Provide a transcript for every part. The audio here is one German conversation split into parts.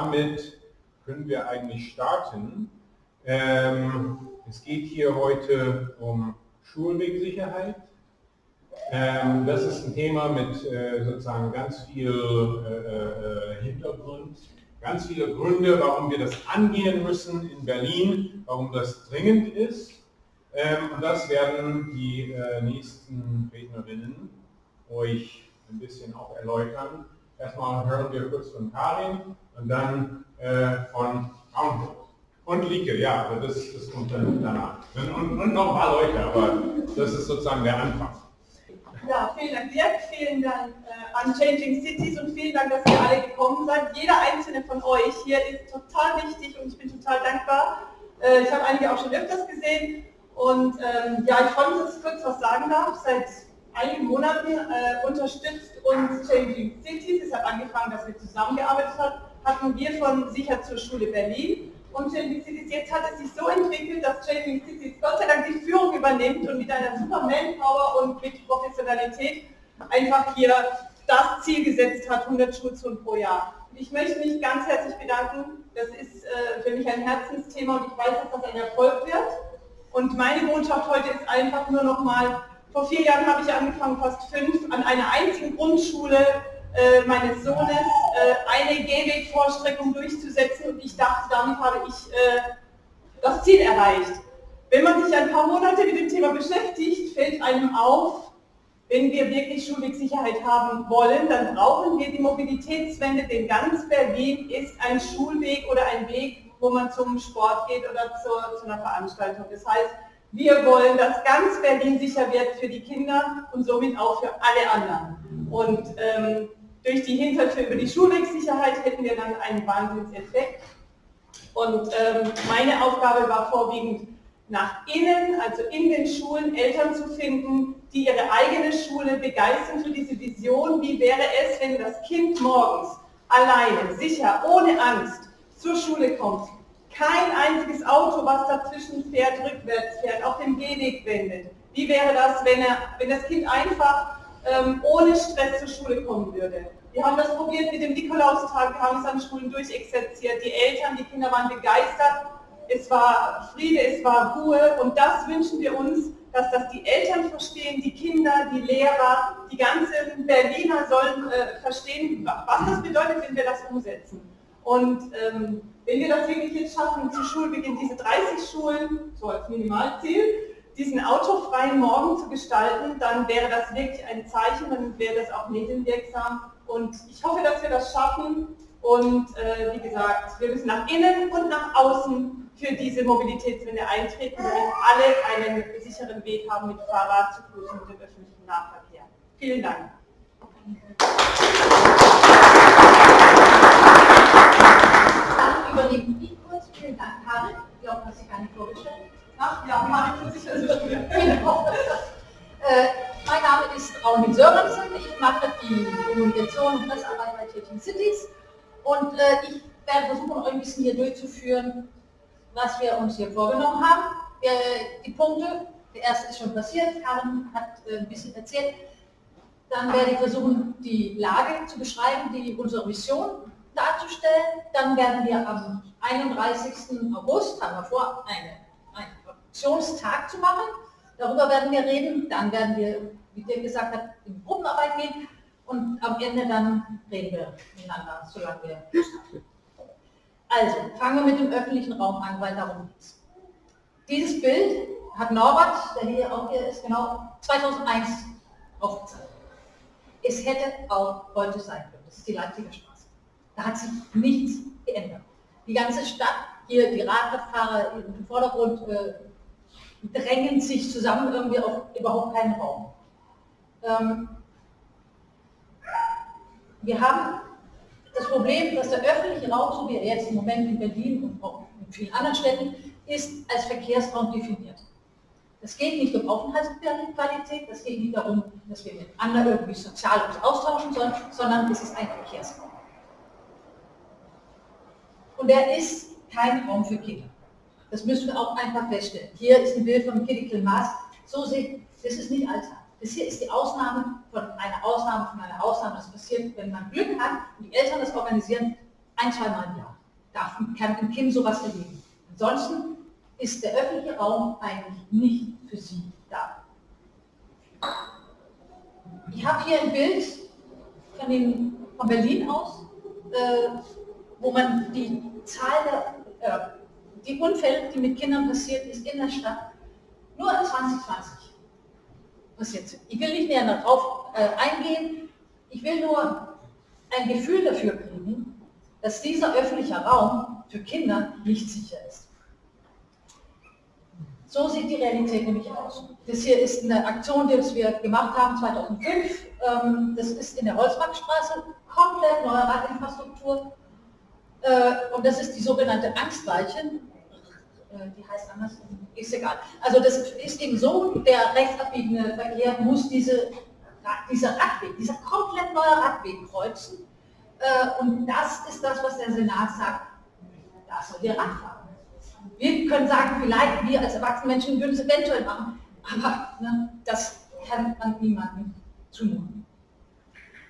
damit können wir eigentlich starten. Ähm, es geht hier heute um Schulwegsicherheit. Ähm, das ist ein Thema mit äh, sozusagen ganz viel äh, äh, Hintergrund, ganz viele Gründe, warum wir das angehen müssen in Berlin, warum das dringend ist. Ähm, und das werden die äh, nächsten Rednerinnen euch ein bisschen auch erläutern. Erstmal hören wir kurz von Karin und dann äh, von Raunhof. Und Lieke, ja, aber das, das kommt dann danach. Und, und, noch ein paar Leute, aber das ist sozusagen der Anfang. Ja, vielen Dank Dirk, vielen Dank äh, an Changing Cities und vielen Dank, dass ihr alle gekommen seid. Jeder einzelne von euch hier ist total wichtig und ich bin total dankbar. Äh, ich habe einige auch schon öfters gesehen und ähm, ja, ich freue mich, dass ich kurz was sagen darf. Seit einigen Monaten äh, unterstützt uns Changing Cities. Es hat angefangen, dass wir zusammengearbeitet haben, hatten wir von Sicher zur Schule Berlin. Und Changing Cities, jetzt hat es sich so entwickelt, dass Changing Cities Gott sei Dank die Führung übernimmt und mit einer super Manpower und mit Professionalität einfach hier das Ziel gesetzt hat, 100 Schulzonen pro Jahr. Und ich möchte mich ganz herzlich bedanken. Das ist äh, für mich ein Herzensthema und ich weiß, dass das ein Erfolg wird. Und meine Botschaft heute ist einfach nur noch mal vor vier Jahren habe ich angefangen, fast fünf, an einer einzigen Grundschule äh, meines Sohnes äh, eine Gehwegvorstreckung durchzusetzen und ich dachte, damit habe ich äh, das Ziel erreicht. Wenn man sich ein paar Monate mit dem Thema beschäftigt, fällt einem auf, wenn wir wirklich Schulwegsicherheit haben wollen, dann brauchen wir die Mobilitätswende, denn ganz Berlin ist ein Schulweg oder ein Weg, wo man zum Sport geht oder zur, zu einer Veranstaltung. Das heißt, wir wollen, dass ganz Berlin sicher wird für die Kinder und somit auch für alle anderen. Und ähm, durch die Hintertür über die Schulwegsicherheit hätten wir dann einen Wahnsinnseffekt. Und ähm, meine Aufgabe war vorwiegend nach innen, also in den Schulen, Eltern zu finden, die ihre eigene Schule begeistern für diese Vision. Wie wäre es, wenn das Kind morgens alleine, sicher, ohne Angst zur Schule kommt, kein einziges Auto, was dazwischen fährt, rückwärts fährt, auf dem Gehweg wendet. Wie wäre das, wenn, er, wenn das Kind einfach ähm, ohne Stress zur Schule kommen würde? Wir haben das probiert mit dem Nikolaustag, wir haben es an Schulen durchexerziert. Die Eltern, die Kinder waren begeistert. Es war Friede, es war Ruhe und das wünschen wir uns, dass das die Eltern verstehen, die Kinder, die Lehrer, die ganzen Berliner sollen äh, verstehen, was das bedeutet, wenn wir das umsetzen. Und ähm, wenn wir das wirklich jetzt schaffen, zu Schulbeginn diese 30 Schulen, so als Minimalziel, diesen autofreien Morgen zu gestalten, dann wäre das wirklich ein Zeichen, dann wäre das auch medienwirksam. Und ich hoffe, dass wir das schaffen. Und äh, wie gesagt, wir müssen nach innen und nach außen für diese Mobilitätswende eintreten, damit alle einen sicheren Weg haben mit Fahrrad, zu Fuß und dem öffentlichen Nahverkehr. Vielen Dank. überlegen die kurz. Vielen Dank, Karin. Ich glaube, hast dich gar nicht vorgestellt. Ach ja, Karin, sich das genau. äh, Mein Name ist Raunhild Sörensen. Ich mache die Kommunikation und Pressearbeit bei Changing Cities. Und äh, ich werde versuchen, euch ein bisschen hier durchzuführen, was wir uns hier vorgenommen haben. Äh, die Punkte, der erste ist schon passiert, Karin hat äh, ein bisschen erzählt. Dann werde ich versuchen, die Lage zu beschreiben, die unsere Mission darzustellen. Dann werden wir am 31. August, haben wir vor, eine, einen Aktionstag zu machen. Darüber werden wir reden. Dann werden wir, wie der gesagt hat, in Gruppenarbeit gehen. Und am Ende dann reden wir miteinander, solange wir Lust haben. Also, fangen wir mit dem öffentlichen Raum an, weil darum geht es. Dieses Bild hat Norbert, der hier auch hier ist, genau 2001 aufgezeichnet. Es hätte auch heute sein können. Das ist die Leipziger Straße. Da hat sich nichts geändert. Die ganze Stadt, hier die Radfahrer im Vordergrund äh, drängen sich zusammen irgendwie auf überhaupt keinen Raum. Ähm, wir haben das Problem, dass der öffentliche Raum, so wie er jetzt im Moment in Berlin und auch in vielen anderen Städten, ist als Verkehrsraum definiert. Es geht nicht um Aufenthaltsqualität, es geht nicht darum, dass wir mit anderen irgendwie sozial uns austauschen sollen, sondern es ist ein Verkehrsraum. Und er ist kein Raum für Kinder. Das müssen wir auch einfach feststellen. Hier ist ein Bild von Critical Mass. So sieht, das ist nicht Alltag. Das hier ist die Ausnahme von einer Ausnahme von einer Ausnahme. Das passiert, wenn man Glück hat und die Eltern das organisieren, ein, zweimal im Jahr. darf, kann ein Kind sowas erleben. Ansonsten ist der öffentliche Raum eigentlich nicht für sie da. Ich habe hier ein Bild von, den, von Berlin aus, äh, wo man die Zahl der äh, die Unfälle, die mit Kindern passiert ist in der Stadt, nur 2020 passiert sind. Ich will nicht näher darauf äh, eingehen, ich will nur ein Gefühl dafür kriegen, dass dieser öffentliche Raum für Kinder nicht sicher ist. So sieht die Realität nämlich aus. Das hier ist eine Aktion, die wir gemacht haben 2005. Ähm, das ist in der Holzmarktstraße, komplett neue Radinfrastruktur. Äh, und das ist die sogenannte Angstweiche. Äh, die heißt anders, ist egal. Also das ist eben so, der rechtsabbiegende Verkehr muss diese, dieser Radweg, dieser komplett neue Radweg kreuzen. Äh, und das ist das, was der Senat sagt, da soll der Rad fahren. Wir können sagen, vielleicht wir als erwachsene Menschen würden es eventuell machen, aber ne, das kann man niemandem zumuten.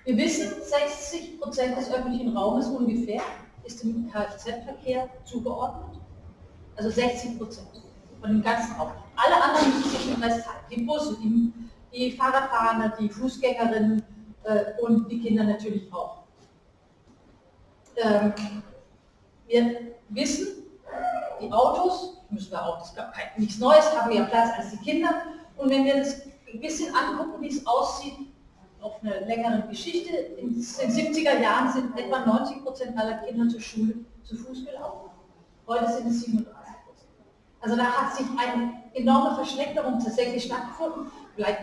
Wir wissen, 60 Prozent des öffentlichen Raumes ungefähr ist dem Kfz-Verkehr zugeordnet. Also 60 Prozent von dem ganzen Raum. Alle anderen müssen sich den Rest teilen. Die Busse, die, die Fahrradfahrer, die Fußgängerinnen äh, und die Kinder natürlich auch. Ähm, wir wissen, die Autos, müssen wir auch, das ist nichts Neues, haben mehr Platz als die Kinder. Und wenn wir das ein bisschen angucken, wie es aussieht, auf eine längere Geschichte, in den 70er Jahren sind etwa 90 Prozent aller Kinder zur Schule zu Fuß gelaufen. Heute sind es 37 Prozent. Also da hat sich eine enorme Verschlechterung tatsächlich stattgefunden. Vielleicht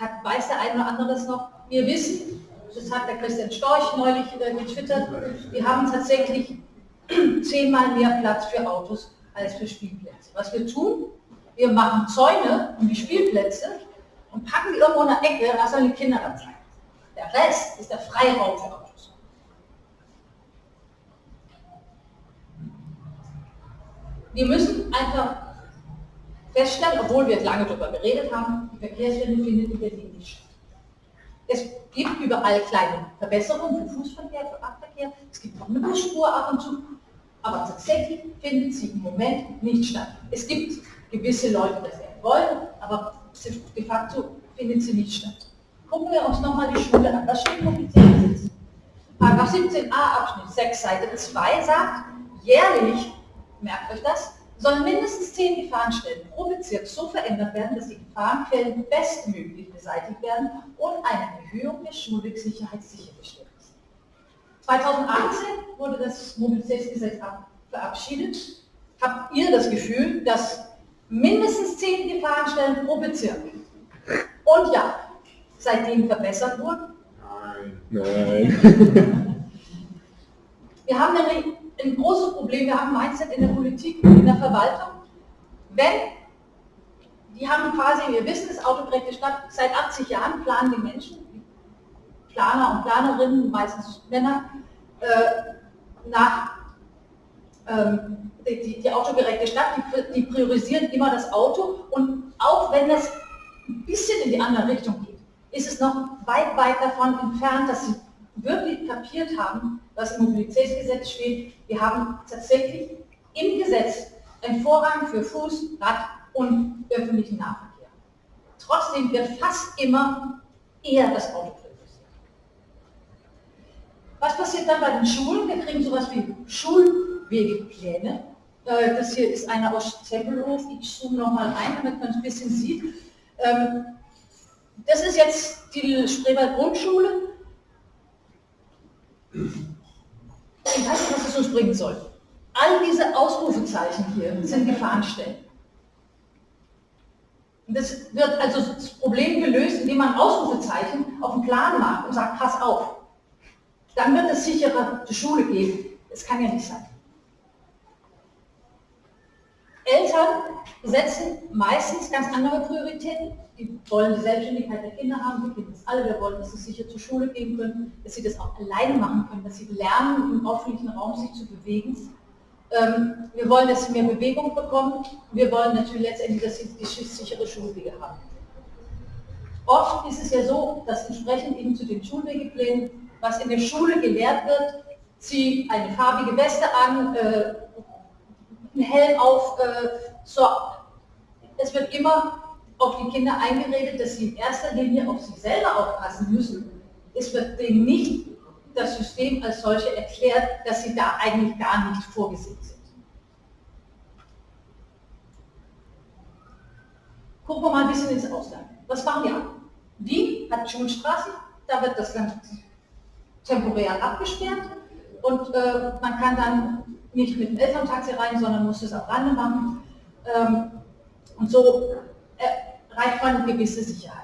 hat, weiß der eine oder andere das noch. Wir wissen, das hat der Christian Storch neulich äh, getwittert, wir haben tatsächlich zehnmal mehr Platz für Autos als für Spielplätze. Was wir tun, wir machen Zäune um die Spielplätze und packen irgendwo in der Ecke, da sollen die Kinder dann sein. Der Rest ist der Freiraum für Autos. Wir müssen einfach feststellen, obwohl wir lange darüber geredet haben, die Verkehrswende findet in Berlin nicht statt. Es gibt überall kleine Verbesserungen für Fußverkehr, für Radverkehr. Es gibt noch eine Busspur ab und zu. Aber tatsächlich findet sie im Moment nicht statt. Es gibt gewisse Leute, die das wollen, aber de facto findet sie nicht statt. Gucken wir uns nochmal die Schule an. Was steht publiziert? Paragraph 17a Abschnitt 6 Seite 2 sagt, jährlich, merkt euch das, sollen mindestens zehn Gefahrenstellen pro Bezirk so verändert werden, dass die Gefahrenquellen bestmöglich beseitigt werden und eine Erhöhung der Schulwegsicherheit sichergestellt ist. 2018 wurde das Mobilitätsgesetz verabschiedet. Habt ihr das Gefühl, dass mindestens zehn Gefahrenstellen pro Bezirk und ja, seitdem verbessert wurden? Nein. Nein. Wir haben nämlich ein großes Problem, wir haben Mindset in der Politik, in der Verwaltung. Wenn, die haben quasi, wir wissen es, autogerechte Stadt, seit 80 Jahren planen die Menschen, Planer und Planerinnen, meistens Männer, äh, nach ähm, die, die, autogerechte Stadt, die, die priorisieren immer das Auto und auch wenn es ein bisschen in die andere Richtung geht, ist es noch weit, weit davon entfernt, dass sie wirklich kapiert haben, was im Mobilitätsgesetz steht. Wir haben tatsächlich im Gesetz einen Vorrang für Fuß, Rad und öffentlichen Nahverkehr. Trotzdem wird fast immer eher das Auto priorisiert. Was passiert dann bei den Schulen? Wir kriegen sowas wie Schulwegepläne. Äh, das hier ist einer aus Tempelhof. Ich zoome nochmal ein, damit man es ein bisschen sieht. Ähm, das ist jetzt die Spreewald Grundschule. Ich weiß nicht, was es uns bringen soll. All diese Ausrufezeichen hier sind Gefahrenstellen. Das wird also das Problem gelöst, indem man Ausrufezeichen auf den Plan macht und sagt, pass auf. Dann wird es sicherer zur Schule gehen. Das kann ja nicht sein. Eltern setzen meistens ganz andere Prioritäten. Die wollen die Selbstständigkeit der Kinder haben, wir kennen das alle, wir wollen, dass sie sicher zur Schule gehen können, dass sie das auch alleine machen können, dass sie lernen, im öffentlichen Raum sich zu bewegen. Ähm, wir wollen, dass sie mehr Bewegung bekommen. Wir wollen natürlich letztendlich, dass sie die sichere Schulwege haben. Oft ist es ja so, dass entsprechend eben zu den Schulwegeplänen, was in der Schule gelehrt wird, zieh eine farbige Weste an, äh, einen Helm auf. Äh, so. Es wird immer auf die Kinder eingeredet, dass sie in erster Linie auf sich selber aufpassen müssen. Es wird denen nicht das System als solche erklärt, dass sie da eigentlich gar nicht vorgesehen sind. Gucken wir mal ein bisschen ins Ausland. Was machen wir? Wien hat Schulstraßen, da wird das Land temporär abgesperrt und äh, man kann dann nicht mit dem Elterntaxi rein, sondern muss es am Rande machen. Ähm, und so erreicht man eine gewisse Sicherheit.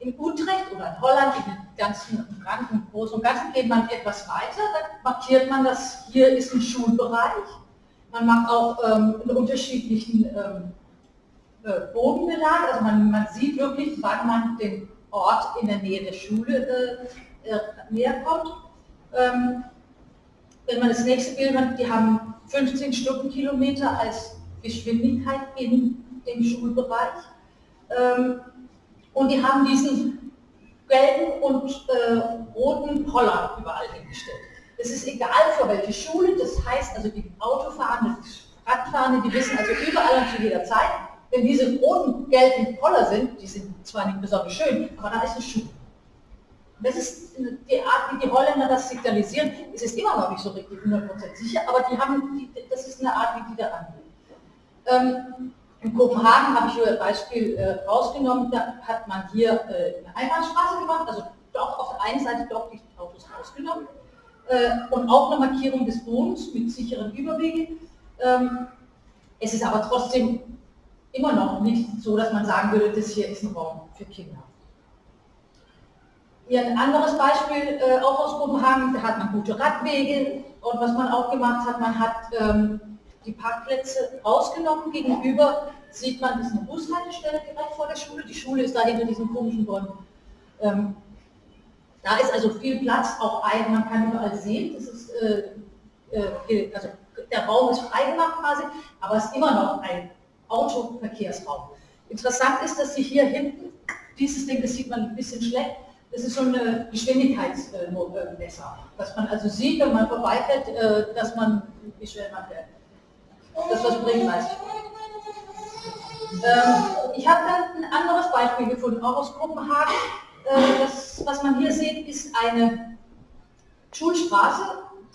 In Utrecht oder in Holland, in den ganzen Rand Großen und Ganzen geht man etwas weiter, da markiert man, dass hier ist ein Schulbereich. Man macht auch ähm, einen unterschiedlichen ähm, äh, Bodenbelag, also man, man, sieht wirklich, wann man den Ort in der Nähe der Schule äh, äh, näher kommt. Ähm, wenn man das nächste Bild hat, die haben 15 Stundenkilometer als Geschwindigkeit in dem Schulbereich. Ähm, und die haben diesen gelben und äh, roten Poller überall hingestellt. Es ist egal für welche Schule, das heißt also die Autofahrenden, die Radfahrenden, die wissen also überall und zu jeder Zeit, wenn diese roten, gelben Poller sind, die sind zwar nicht besonders schön, aber da ist eine Schule. Das ist die Art, wie die Holländer das signalisieren. Es ist immer noch nicht so richtig 100% sicher, aber die haben, die, das ist eine Art, wie die da angehen. Ähm, in Kopenhagen habe ich ein Beispiel äh, rausgenommen, da hat man hier äh, eine Einbahnstraße gemacht, also doch auf der einen Seite doch die Autos rausgenommen äh, und auch eine Markierung des Bodens mit sicheren Überwegen. Ähm, es ist aber trotzdem immer noch nicht so, dass man sagen würde, das hier ist ein Raum für Kinder. Hier ein anderes Beispiel, äh, auch aus Kopenhagen, da hat man gute Radwege und was man auch gemacht hat, man hat ähm, die Parkplätze rausgenommen. Gegenüber sieht man, das ist eine Bushaltestelle direkt vor der Schule. Die Schule ist da hinter diesen komischen Bäumen. Ähm, da ist also viel Platz, auch ein, man kann überall sehen, das ist, äh, äh, also der Raum ist freigemacht quasi, aber es ist immer noch ein Autoverkehrsraum. Interessant ist, dass Sie hier hinten, dieses Ding, das sieht man ein bisschen schlecht, das ist so eine Geschwindigkeitsmesser, dass man also sieht, wenn man vorbeifährt, äh, dass man, wie schnell man fährt. Das was weiß ich. Ähm, ich habe dann ein anderes Beispiel gefunden, auch aus Kopenhagen. Äh, das, was man hier sieht, ist eine Schulstraße,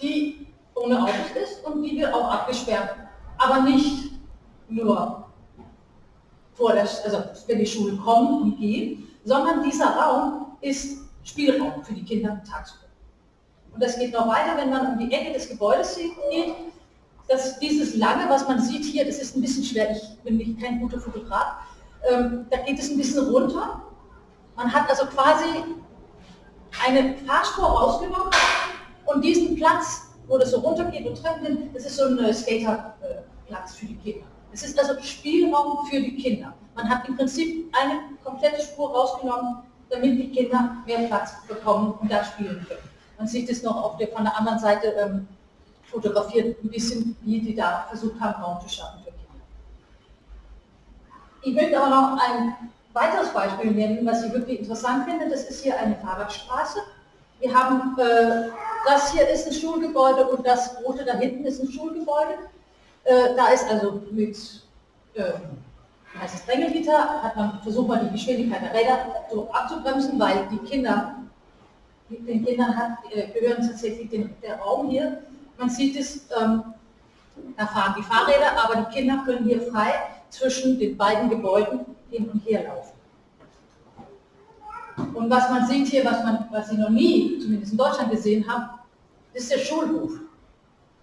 die ohne Autos ist und die wird auch abgesperrt. Aber nicht nur vor der, also wenn die Schulen kommen und gehen, sondern dieser Raum ist Spielraum für die Kinder tagsüber. Und das geht noch weiter, wenn man um die Ecke des Gebäudes geht, dass dieses lange, was man sieht hier, das ist ein bisschen schwer, ich bin nicht kein guter Fotograf, ähm, da geht es ein bisschen runter. Man hat also quasi eine Fahrspur rausgenommen und diesen Platz, wo das so runtergeht und Treppen das ist so ein Skaterplatz für die Kinder. Es ist also Spielraum für die Kinder. Man hat im Prinzip eine komplette Spur rausgenommen, damit die Kinder mehr Platz bekommen und da spielen können. Man sieht es noch auf der, von der anderen Seite ähm, fotografiert, ein bisschen, wie die da versucht haben, Raum zu schaffen für Kinder. Ich möchte aber noch ein weiteres Beispiel nennen, was ich wirklich interessant finde. Das ist hier eine Fahrradstraße. Wir haben, äh, das hier ist ein Schulgebäude und das rote da hinten ist ein Schulgebäude. Äh, da ist also mit äh, heißt es hat man versucht, mal die Geschwindigkeit der Räder so abzubremsen, weil die Kinder, den Kindern hat, äh, gehören tatsächlich den, der Raum hier man sieht es, ähm, da fahren die Fahrräder, aber die Kinder können hier frei zwischen den beiden Gebäuden hin und her laufen. Und was man sieht hier, was, man, was Sie noch nie, zumindest in Deutschland gesehen haben, ist der Schulhof.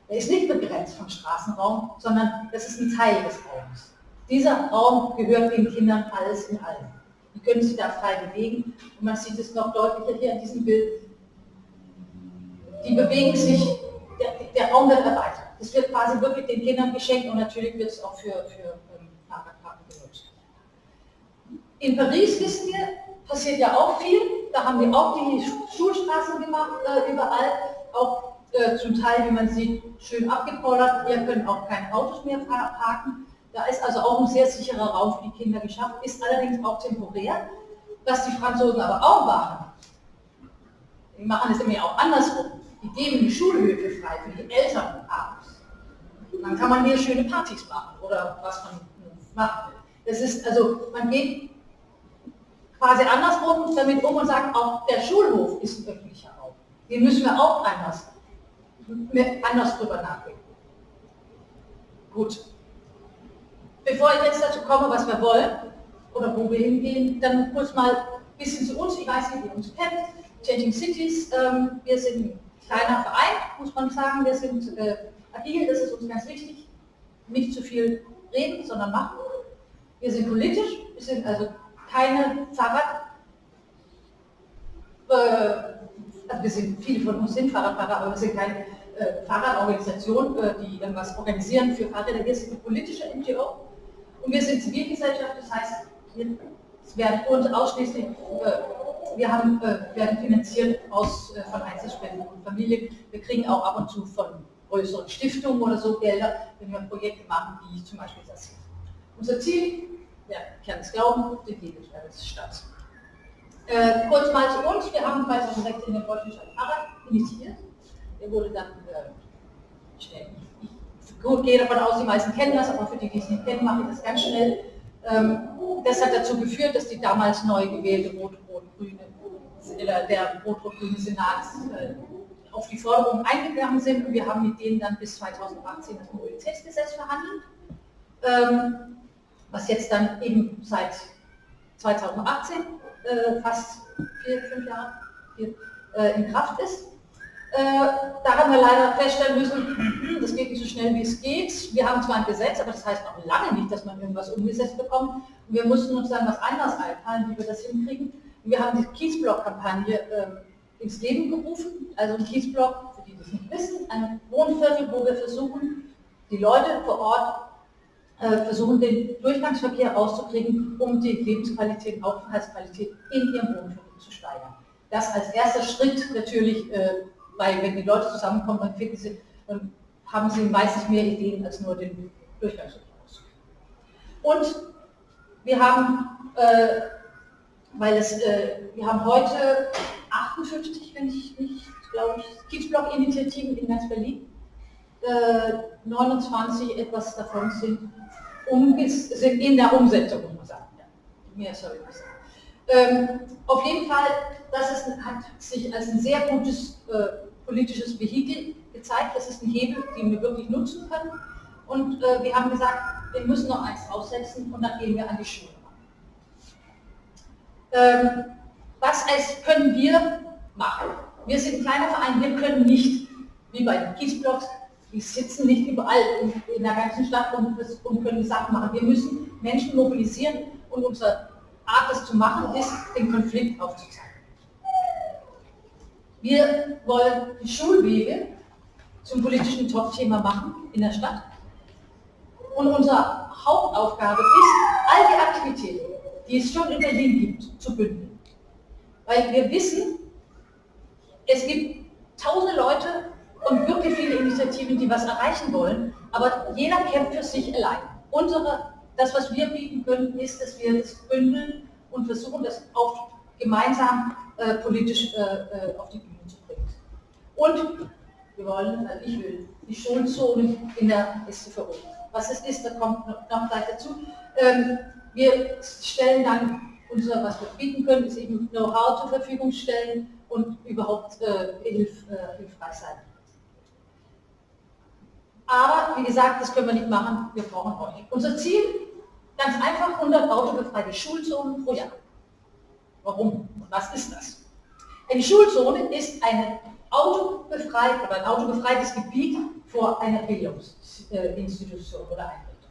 Er ist nicht begrenzt vom Straßenraum, sondern das ist ein Teil des Raums. Dieser Raum gehört den Kindern alles in allem. Die können sich da frei bewegen und man sieht es noch deutlicher hier in diesem Bild. Die bewegen sich der, der, Raum wird erweitert. Es wird quasi wirklich den Kindern geschenkt und natürlich wird es auch für, für ähm, genutzt. In Paris, wissen wir, passiert ja auch viel. Da haben wir auch die Schulstraßen gemacht, äh, überall. Auch äh, zum Teil, wie man sieht, schön abgepollert. Hier können auch keine Autos mehr parken. Da ist also auch ein sehr sicherer Raum für die Kinder geschaffen, ist allerdings auch temporär. Was die Franzosen aber auch machen, die machen es immer auch andersrum die geben die Schulhöfe frei für die Eltern abends. Dann kann man hier schöne Partys machen oder was man will. Das ist also, man geht quasi andersrum damit um und sagt, auch der Schulhof ist ein öffentlicher Raum. Den müssen wir auch anders, anders drüber nachdenken. Gut. Bevor ich jetzt dazu komme, was wir wollen oder wo wir hingehen, dann kurz mal ein bisschen zu uns. Ich weiß nicht, wie ihr uns kennt. Changing Cities. Ähm, wir sind ein kleiner Verein, muss man sagen. Wir sind äh, agil, das ist uns ganz wichtig. Nicht zu viel reden, sondern machen. Wir sind politisch, wir sind also keine Fahrrad, äh, also wir sind, viele von uns sind Fahrradfahrer, aber wir sind keine äh, Fahrradorganisation, äh, die irgendwas organisieren für Fahrräder. Wir sind eine politische NGO und wir sind Zivilgesellschaft, das heißt, es werden uns ausschließlich, äh, wir haben, äh, werden finanziert aus, äh, von Einzelspenden und Familien. Wir kriegen auch ab und zu von größeren Stiftungen oder so Gelder, wenn wir Projekte machen, wie zum Beispiel das hier. Unser Ziel, wer kann es glauben, die Lebensstadt. Äh, kurz mal zu uns, wir haben 2016 den Deutschen Stadtfahrrad initiiert. Der wurde dann äh, schnell. Gut, gehe davon aus, die meisten kennen das, aber für die, die es nicht kennen, mache ich das ganz schnell. Ähm, das hat dazu geführt, dass die damals neu gewählte Rot-Rot-Grüne, der Rot-Rot-Grüne Senat äh, auf die Forderungen eingegangen sind und wir haben mit denen dann bis 2018 das Mobilitätsgesetz verhandelt, ähm, was jetzt dann eben seit 2018 äh, fast vier, fünf Jahre vier, äh, in Kraft ist. Äh, da haben wir leider feststellen müssen, das geht nicht so schnell, wie es geht. Wir haben zwar ein Gesetz, aber das heißt noch lange nicht, dass man irgendwas umgesetzt bekommt. Und wir mussten uns dann was anderes einfallen, wie wir das hinkriegen. Und wir haben die Kiesblock-Kampagne ähm, ins Leben gerufen. Also ein Kiesblock, für die das nicht wissen, ein Wohnviertel, wo wir versuchen, die Leute vor Ort äh, versuchen, den Durchgangsverkehr rauszukriegen, um die Lebensqualität, Aufenthaltsqualität in ihrem Wohnviertel zu steigern. Das als erster Schritt natürlich äh, weil wenn die Leute zusammenkommen, dann, finden sie, dann haben sie meistens mehr Ideen als nur den Durchgangsverkehr. Und wir haben, äh, weil es, äh, wir haben heute 58, wenn ich nicht, glaube ich, Kiezblock-Initiativen in ganz Berlin. Äh, 29 etwas davon sind, um, sind in der Umsetzung, muss man sagen. Ja, mehr soll ich sagen. Ähm, auf jeden Fall, das ist, hat sich als ein sehr gutes äh, politisches Vehikel gezeigt. Das ist ein Hebel, den wir wirklich nutzen können. Und äh, wir haben gesagt, wir müssen noch eins draufsetzen und dann gehen wir an die Schule. Ähm, was als können wir machen? Wir sind ein kleiner Verein, wir können nicht, wie bei den Kiesblocks, die sitzen nicht überall in, in der ganzen Stadt und, und können Sachen machen. Wir müssen Menschen mobilisieren und unsere Art, das zu machen, ist, den Konflikt aufzuzeigen. Wir wollen die Schulwege zum politischen Top-Thema machen in der Stadt. Und unsere Hauptaufgabe ist, all die Aktivitäten, die es schon in Berlin gibt, zu bündeln. Weil wir wissen, es gibt tausende Leute und wirklich viele Initiativen, die was erreichen wollen, aber jeder kämpft für sich allein. Unsere, das, was wir bieten können, ist, dass wir das bündeln und versuchen, das auch gemeinsam äh, politisch äh, äh auf die Bühne und wir wollen, also ich will, die Schulzonen in der STVO. Was es ist, da kommt noch, noch gleich dazu. Ähm, wir stellen dann unser, was wir bieten können, ist eben Know-how zur Verfügung stellen und überhaupt äh, hilf, äh, hilfreich sein. Aber wie gesagt, das können wir nicht machen, wir brauchen euch. Unser Ziel, ganz einfach 100 autobefreite Schulzonen pro Jahr. Warum? Was ist das? Eine Schulzone ist eine autobefreit oder ein autobefreites Gebiet vor einer Bildungsinstitution oder Einrichtung.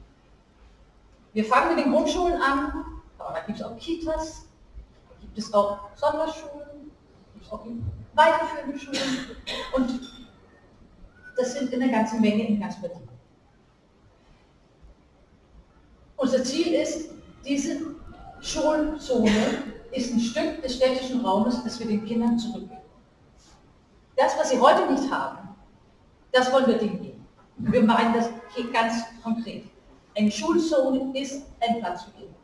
Wir fangen mit den Grundschulen an, aber da gibt es auch Kitas, da gibt es auch Sonderschulen, gibt es auch weiterführende Schulen und das sind in einer ganzen Menge in ganz Berlin. Unser Ziel ist, diese Schulzone ist ein Stück des städtischen Raumes, das wir den Kindern zurückgeben. Das, was sie heute nicht haben, das wollen wir denen geben. Wir meinen das hier ganz konkret. Eine Schulzone ist ein Platz für Kinder.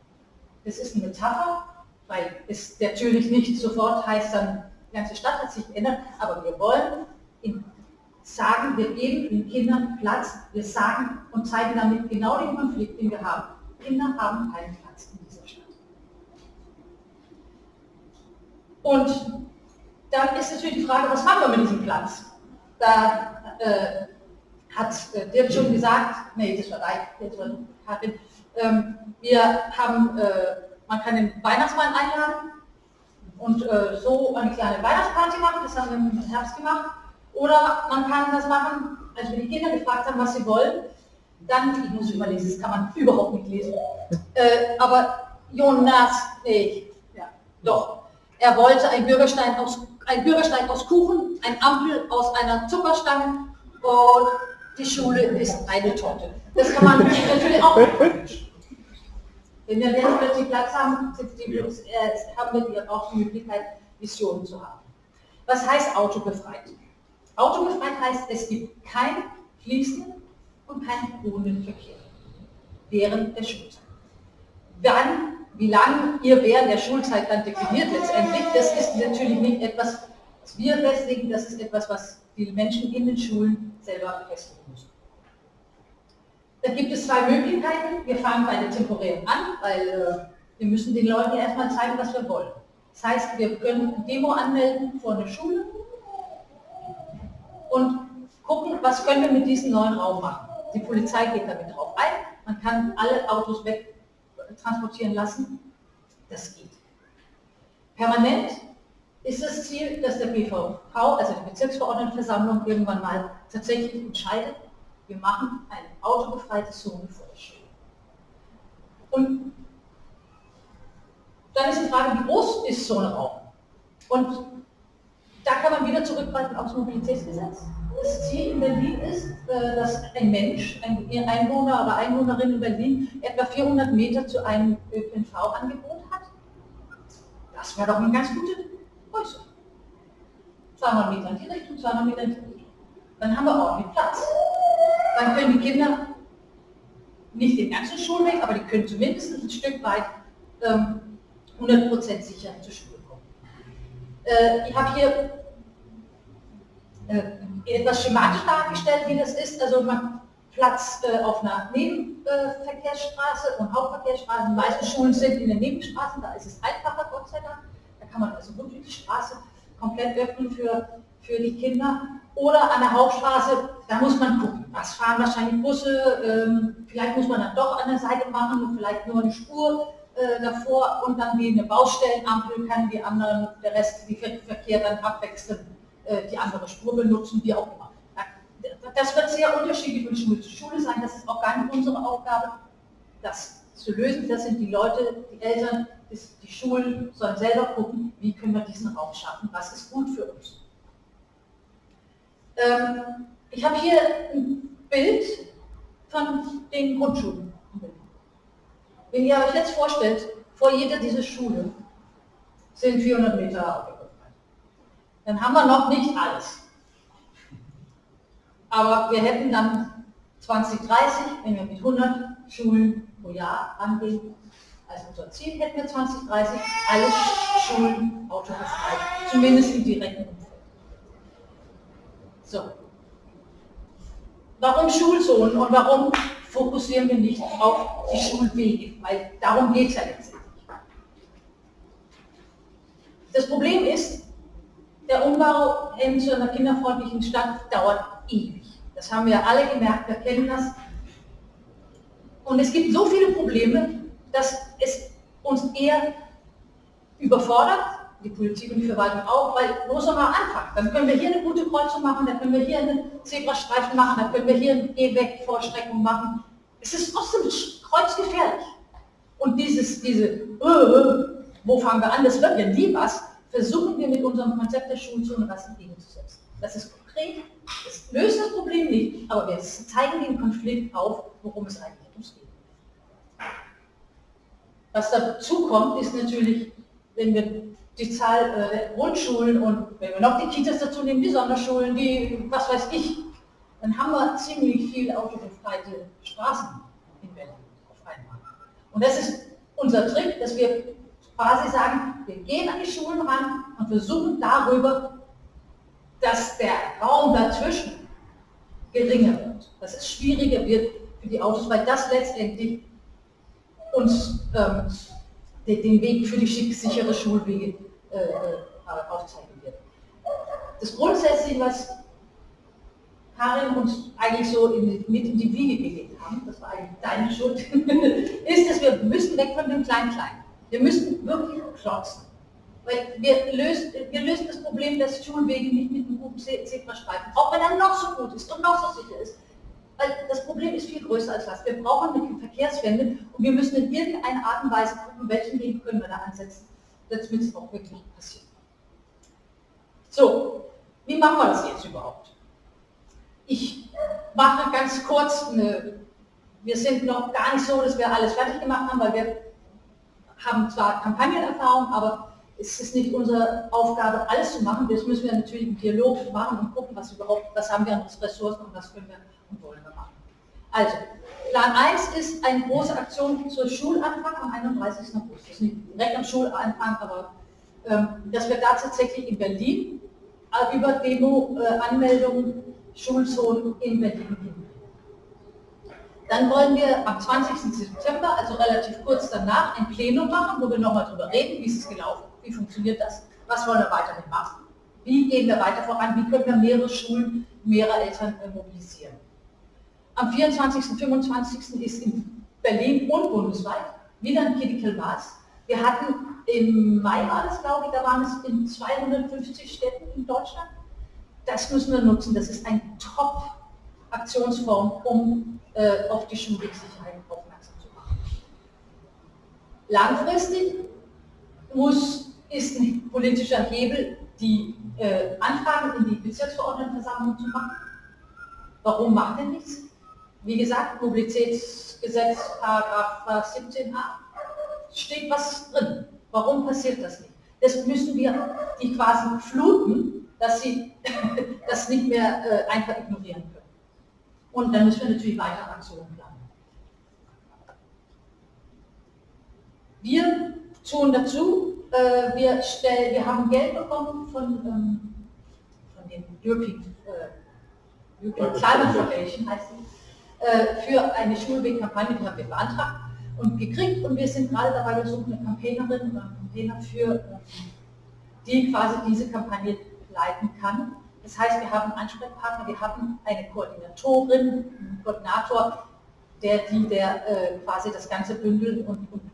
Das ist eine Metapher, weil es natürlich nicht sofort heißt, dann die ganze Stadt hat sich geändert, aber wir wollen sagen, wir geben den Kindern Platz, wir sagen und zeigen damit genau den Konflikt, den wir haben. Kinder haben keinen Platz in dieser Stadt. Und dann ist natürlich die Frage, was machen wir mit diesem Platz? Da äh, hat äh, Dirk schon gesagt, nee, das war das war Karin, ähm, wir haben, äh, man kann den Weihnachtsmann einladen und äh, so eine kleine Weihnachtsparty machen, das haben wir im Herbst gemacht. Oder man kann das machen, als wir die Kinder gefragt haben, was sie wollen, dann, ich muss überlesen, das kann man überhaupt nicht lesen. Äh, aber Jonas, nee, ja, doch, er wollte ein Bürgersteig aus, ein Bürgersteig aus Kuchen, ein Ampel aus einer Zuckerstange und die Schule ist eine Torte. Das kann man natürlich auch Wenn wir jetzt plötzlich Platz haben, die, äh, haben wir auch die Möglichkeit, Visionen zu haben. Was heißt autobefreit? Autobefreit heißt, es gibt keinen fließenden und keinen ruhenden Verkehr während der Schulzeit. Wann, wie lange ihr während der Schulzeit dann definiert letztendlich, das ist natürlich nicht etwas, was wir festlegen, das ist etwas, was die Menschen in den Schulen selber festlegen müssen. Da gibt es zwei Möglichkeiten. Wir fangen bei den temporären an, weil äh, wir müssen den Leuten erstmal zeigen, was wir wollen. Das heißt, wir können eine Demo anmelden vor einer Schule und gucken, was können wir mit diesem neuen Raum machen. Die Polizei geht damit drauf ein, man kann alle Autos wegtransportieren lassen, das geht. Permanent ist das Ziel, dass der BVV, also die Bezirksverordnetenversammlung, irgendwann mal tatsächlich entscheidet, wir machen eine autobefreite Zone der Schule. Und dann ist die Frage, wie groß ist so ein Raum? Und da kann man wieder zurückgreifen aufs Mobilitätsgesetz. Das Ziel in Berlin ist, äh, dass ein Mensch, ein Einwohner oder Einwohnerin in Berlin etwa 400 Meter zu einem ÖPNV-Angebot hat. Das wäre doch eine ganz gute Größe. 200 Meter in die Richtung, 200 Meter in die Richtung. Dann haben wir ordentlich Platz. Dann können die Kinder nicht den ganzen Schulweg, aber die können zumindest ein Stück weit ähm, 100% sicher zur Schule kommen. Äh, ich habe hier äh, etwas schematisch dargestellt, wie das ist. Also man Platz äh, auf einer Nebenverkehrsstraße und Hauptverkehrsstraßen. Die meisten Schulen sind in den Nebenstraßen, da ist es einfacher, Gott sei Dank. Da kann man also gut die Straße komplett öffnen für, für die Kinder. Oder an der Hauptstraße, da muss man gucken, was fahren wahrscheinlich Busse, ähm, vielleicht muss man dann doch an der Seite machen, vielleicht nur eine Spur äh, davor und dann wie eine Baustellenampel kann die anderen, der Rest, die Verkehr dann abwechseln, die andere Spur benutzen, wie auch immer. Das wird sehr unterschiedlich von Schule zu Schule sein, das ist auch gar nicht unsere Aufgabe, das zu lösen. Das sind die Leute, die Eltern, die Schulen sollen selber gucken, wie können wir diesen Raum schaffen, was ist gut für uns. Ähm, ich habe hier ein Bild von den Grundschulen. Wenn ihr euch jetzt vorstellt, vor jeder dieser Schule sind 400 Meter. Dann haben wir noch nicht alles. Aber wir hätten dann 2030, wenn wir mit 100 Schulen pro Jahr angehen, als unser Ziel hätten wir 2030 alle Schulen autobefreit, zumindest im direkten Umfeld. So. Warum Schulzonen und warum fokussieren wir nicht auf die Schulwege? Weil darum geht es ja letztendlich. Das Problem ist, der Umbau hin zu einer kinderfreundlichen Stadt dauert ewig. Das haben wir alle gemerkt, wir kennen das. Und es gibt so viele Probleme, dass es uns eher überfordert, die Politik und die Verwaltung auch, weil soll man anfangen? Dann können wir hier eine gute Kreuzung machen, dann können wir hier einen Zebrastreifen machen, dann können wir hier eine Gehweg-Vorstreckung machen. Es ist trotzdem kreuzgefährlich. Und dieses, diese, äh, wo fangen wir an, das wird ja nie was, versuchen wir mit unserem Konzept der Schulzone was entgegenzusetzen. Das ist konkret, das löst das Problem nicht, aber wir zeigen den Konflikt auf, worum es eigentlich geht. Was dazu kommt, ist natürlich, wenn wir die Zahl äh, Grundschulen und wenn wir noch die Kitas dazu nehmen, die Sonderschulen, die, was weiß ich, dann haben wir ziemlich viel autobefreite Straßen in Berlin auf einmal. Und das ist unser Trick, dass wir quasi sagen, wir gehen an die Schulen ran und versuchen darüber dass der Raum dazwischen geringer wird. Dass es schwieriger wird für die Autos, weil das letztendlich uns ähm, den Weg für die sichere Schulwege äh, äh, aufzeigen wird. Das Grundsätzliche, was Karin uns eigentlich so in, mit in die Wiege gelegt haben, das war eigentlich deine Schuld, ist, dass wir müssen weg von dem Klein-Klein. Wir müssen wirklich klotzen. Weil wir lösen, wir lösen das Problem des Schulwege nicht mit einem guten Zebrastreifen, auch wenn er noch so gut ist und noch so sicher ist. Weil das Problem ist viel größer als das. Wir brauchen eine Verkehrswende und wir müssen in irgendeiner Art und Weise gucken, welchen Weg können wir da ansetzen, damit es auch wirklich passiert. So, wie machen wir das jetzt überhaupt? Ich mache ganz kurz eine, wir sind noch gar nicht so, dass wir alles fertig gemacht haben, weil wir haben zwar Kampagnenerfahrung, aber es ist nicht unsere Aufgabe, alles zu machen. Das müssen wir natürlich im Dialog machen und gucken, was überhaupt, was haben wir an Ressourcen und was können wir und wollen wir machen. Also, Plan 1 ist eine große Aktion zur Schulanfang am 31. August. Das ist nicht direkt am Schulanfang, aber ähm, dass wir da tatsächlich in Berlin äh, über Demo-Anmeldungen äh, Schulzonen in Berlin hin. Dann wollen wir am 20. September, also relativ kurz danach, ein Plenum machen, wo wir nochmal darüber reden, wie ist es gelaufen, wie funktioniert das, was wollen wir weiterhin machen, wie gehen wir weiter voran, wie können wir mehrere Schulen, mehrere Eltern äh, mobilisieren. Am 24. und 25. ist in Berlin und bundesweit wieder ein Critical Mass. Wir hatten im Mai war das, glaube ich, da waren es in 250 Städten in Deutschland. Das müssen wir nutzen. Das ist ein Top-Aktionsform, um äh, auf die Schulwegsicherheit aufmerksam zu machen. Langfristig muss, ist ein politischer Hebel, die äh, Anfragen in die Bezirksverordnetenversammlung zu machen. Warum macht er nichts? Wie gesagt, Mobilitätsgesetz, Paragraph 17a, steht was drin. Warum passiert das nicht? Das müssen wir die quasi fluten, dass sie das nicht mehr äh, einfach ignorieren können. Und dann müssen wir natürlich weitere Aktionen planen. Wir tun dazu, äh, wir, stell, wir haben Geld bekommen von, ähm, von den European, äh, European Climate Foundation, heißt die, äh, für eine Schulwegkampagne, die haben wir beantragt und gekriegt und wir sind gerade dabei, wir suchen eine Campaignerin oder einen Campaigner für, äh, die quasi diese Kampagne leiten kann. Das heißt, wir haben Ansprechpartner, wir haben eine Koordinatorin, einen Koordinator, der, die, der äh, quasi das Ganze bündelt und, und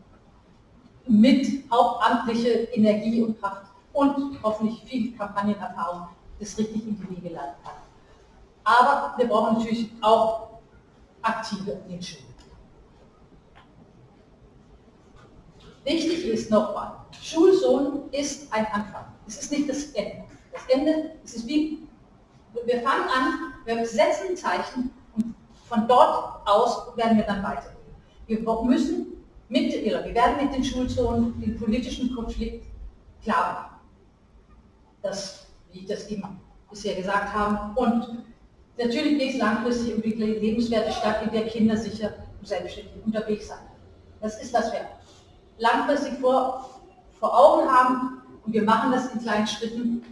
mit hauptamtliche Energie und Kraft und hoffentlich viel Kampagnenerfahrung das richtig in die Wege leiten kann. Aber wir brauchen natürlich auch aktive Schulen. Wichtig ist nochmal, Schulsohn ist ein Anfang. Es ist nicht das Ende. Das Ende, es ist wie, wir fangen an, wir setzen ein Zeichen und von dort aus werden wir dann weitergehen. Wir müssen mit, wir werden mit den Schulzonen den politischen Konflikt klar machen. Das, wie ich das eben bisher gesagt habe. Und Natürlich geht es langfristig um die lebenswerte Stadt, in der Kinder sicher und selbstständig unterwegs sein. Das ist, was wir langfristig vor, vor Augen haben und wir machen das in kleinen Schritten,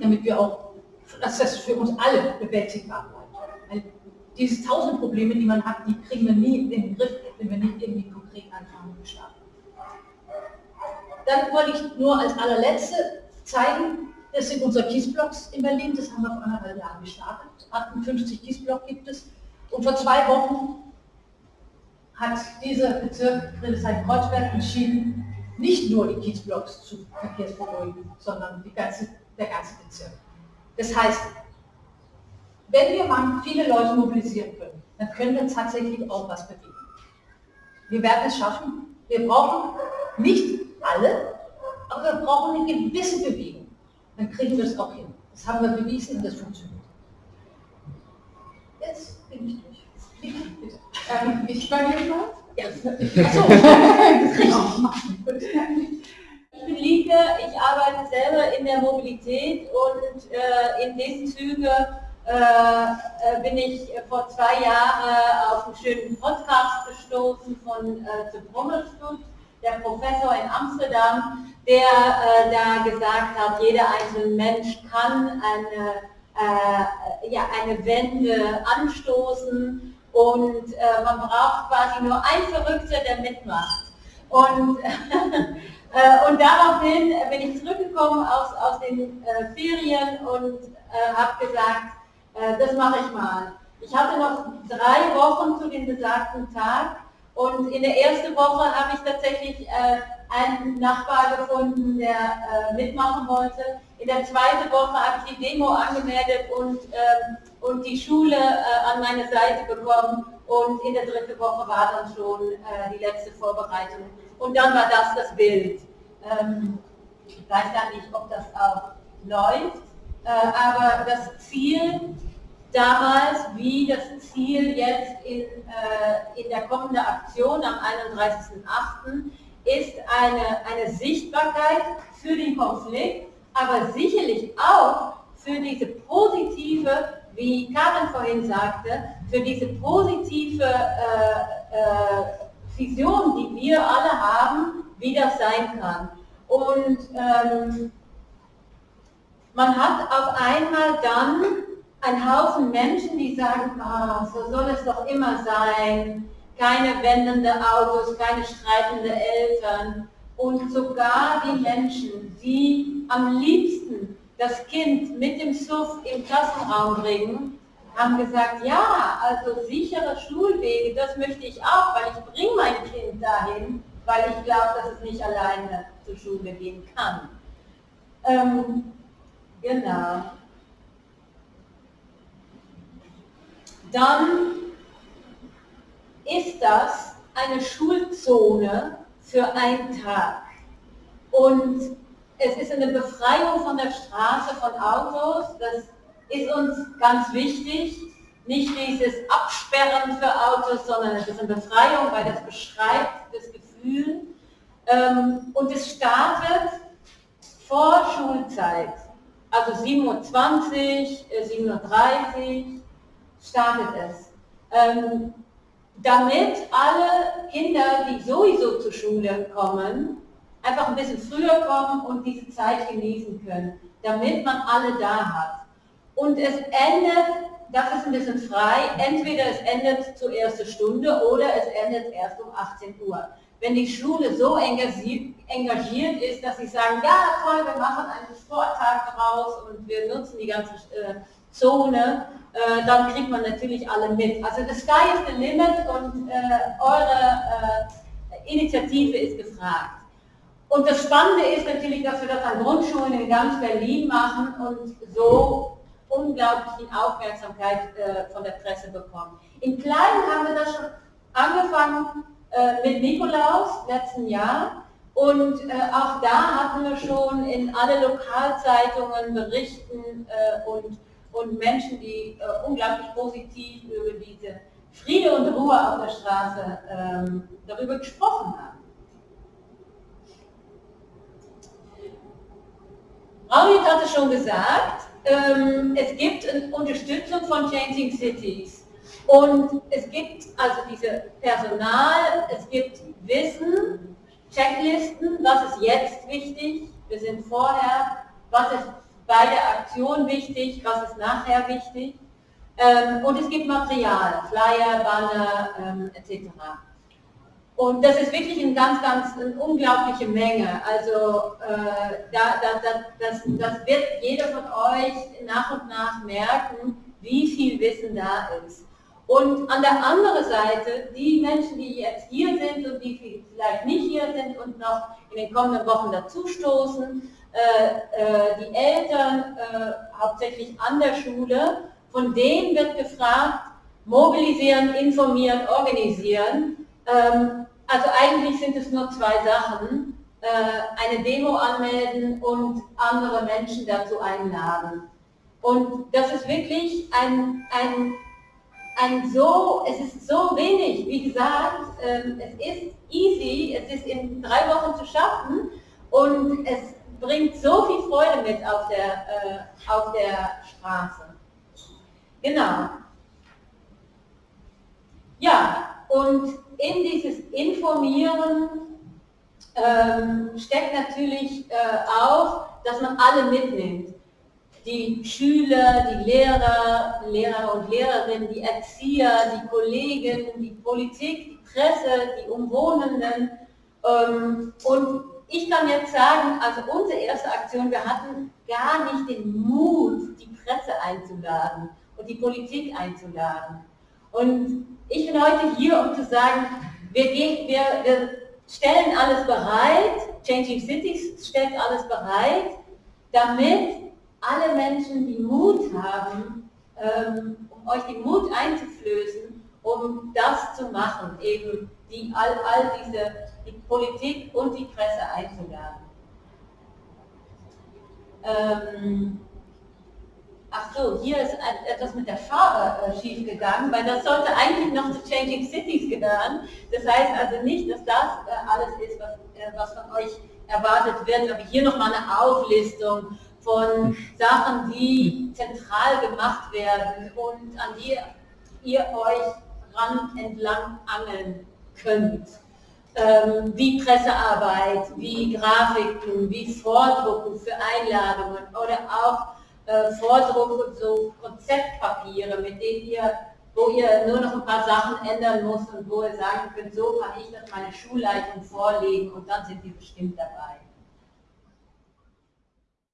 damit wir auch, dass das für uns alle bewältigbar bleibt. Weil diese tausend Probleme, die man hat, die kriegen wir nie in den Griff, wenn wir nicht irgendwie konkret anfangen und starten. Dann wollte ich nur als allerletzte zeigen, das sind unsere Kiesblocks in Berlin, das haben wir vor anderthalb Jahren gestartet. 58 Kiesblock gibt es. Und vor zwei Wochen hat dieser Bezirk Friedrichshain-Kreuzberg entschieden, nicht nur die Kiesblocks zu verkehrsberuhigen, sondern die ganze, der ganze Bezirk. Das heißt, wenn wir mal viele Leute mobilisieren können, dann können wir tatsächlich auch was bewegen. Wir werden es schaffen. Wir brauchen nicht alle, aber wir brauchen eine gewisse Bewegung. Dann kriegen wir es auch hin. Das haben wir bewiesen und das funktioniert. Jetzt bin ich durch. Bitte. Ähm, ich bei mir mal? Ja. Achso. ich bin Lieke, ich arbeite selber in der Mobilität und äh, in diesen Züge äh, äh bin ich vor zwei Jahren auf einen schönen Podcast gestoßen von äh, The der Professor in Amsterdam, der äh, da gesagt hat, jeder einzelne Mensch kann eine, äh, ja, eine Wende anstoßen und äh, man braucht quasi nur einen Verrückter, der mitmacht. Und, und daraufhin bin ich zurückgekommen aus, aus den äh, Ferien und äh, habe gesagt, das mache ich mal. Ich hatte noch drei Wochen zu dem besagten Tag und in der ersten Woche habe ich tatsächlich äh, einen Nachbar gefunden, der äh, mitmachen wollte. In der zweiten Woche habe ich die Demo angemeldet und, ähm, und die Schule äh, an meine Seite bekommen. Und in der dritten Woche war dann schon äh, die letzte Vorbereitung. Und dann war das das Bild. Ähm, ich weiß gar nicht, ob das auch läuft, äh, aber das Ziel damals wie das Ziel jetzt in, äh, in der kommenden Aktion am 31.08. ist eine, eine Sichtbarkeit für den Konflikt, aber sicherlich auch für diese positive, wie Karin vorhin sagte, für diese positive äh, äh, Vision, die wir alle haben, wie das sein kann. Und ähm, man hat auf einmal dann ein Haufen Menschen, die sagen, ah, so soll es doch immer sein, keine wendende Autos, keine streitende Eltern. Und sogar die Menschen, die am liebsten das Kind mit dem Suff im Klassenraum bringen, haben gesagt, ja, also sichere Schulwege, das möchte ich auch, weil ich bringe mein Kind dahin, weil ich glaube, dass es nicht alleine zur Schule gehen kann. Ähm, genau. dann ist das eine Schulzone für einen Tag. Und es ist eine Befreiung von der Straße von Autos. Das ist uns ganz wichtig. Nicht dieses Absperren für Autos, sondern es ist eine Befreiung, weil das beschreibt das Gefühl. Ähm, und es startet vor Schulzeit. Also 7.20 Uhr, 7.30 Uhr, startet es. Ähm, damit alle Kinder, die sowieso zur Schule kommen, einfach ein bisschen früher kommen und diese Zeit genießen können, damit man alle da hat. Und es endet, das ist ein bisschen frei, entweder es endet zur ersten Stunde oder es endet erst um 18 Uhr. Wenn die Schule so engagiert ist, dass sie sagen, ja toll, wir machen einen Sporttag daraus und wir nutzen die ganze äh, Zone, äh, dann kriegt man natürlich alle mit. Also the sky is the limit und äh, eure Initiative ist gefragt. Und das Spannende ist natürlich, dass wir das an Grundschulen in ganz Berlin machen und so unglaublich Aufmerksamkeit äh, von der Presse bekommen. In Kleinen haben wir das schon angefangen äh, mit Nikolaus letzten Jahr und äh, auch da hatten wir schon in alle Lokalzeitungen Berichten äh, und und Menschen, die äh, unglaublich positiv über diese Friede und Ruhe auf der Straße ähm, darüber gesprochen haben. Raunit hatte schon gesagt, ähm, es gibt eine Unterstützung von Changing Cities. Und es gibt also diese Personal, es gibt Wissen, Checklisten, was ist jetzt wichtig, wir sind vorher, was ist bei der Aktion wichtig, was ist nachher wichtig. Ähm, und es gibt Material, Flyer, Banner ähm, etc. Und das ist wirklich eine ganz, ganz eine unglaubliche Menge. Also äh, da, da, da, das, das wird jeder von euch nach und nach merken, wie viel Wissen da ist. Und an der anderen Seite, die Menschen, die jetzt hier sind und die vielleicht nicht hier sind und noch in den kommenden Wochen dazustoßen, äh, äh, die Eltern äh, hauptsächlich an der Schule, von denen wird gefragt, mobilisieren, informieren, organisieren. Ähm, also eigentlich sind es nur zwei Sachen, eine Demo anmelden und andere Menschen dazu einladen. Und das ist wirklich ein, ein, ein so, es ist so wenig, wie gesagt, ähm, es ist easy, es ist in drei Wochen zu schaffen und es bringt so viel Freude mit auf der, äh, auf der Straße. Genau. Ja, und in dieses Informieren ähm, steckt natürlich äh, auch, dass man alle mitnimmt. Die Schüler, die Lehrer, Lehrer und Lehrerinnen, die Erzieher, die Kollegen, die Politik, die Presse, die Umwohnenden. Ähm, und ich kann jetzt sagen, also unsere erste Aktion, wir hatten gar nicht den Mut, die Presse einzuladen und die Politik einzuladen. Und ich bin heute hier, um zu sagen, wir, wir, wir stellen alles bereit, Changing Cities stellt alles bereit, damit alle Menschen, die Mut haben, ähm, um euch den Mut einzuflößen, um das zu machen, eben die, all, all diese, die Politik und die Presse einzuladen. Ähm, ach so, hier ist etwas mit der Farbe äh, schief weil das sollte eigentlich noch zu Changing Cities gehören. Das heißt also nicht, dass das äh, alles ist, was, äh, was von euch erwartet wird, aber hier nochmal eine Auflistung von Sachen, die zentral gemacht werden und an die ihr euch ran entlang angeln könnt. Ähm, wie Pressearbeit, wie Grafiken, wie Vordrucken für Einladungen oder auch äh, Vordruck so Konzeptpapiere, mit denen ihr, wo ihr nur noch ein paar Sachen ändern müsst und wo ihr sagen könnt, so kann ich das meine Schulleitung vorlegen und dann sind die bestimmt dabei.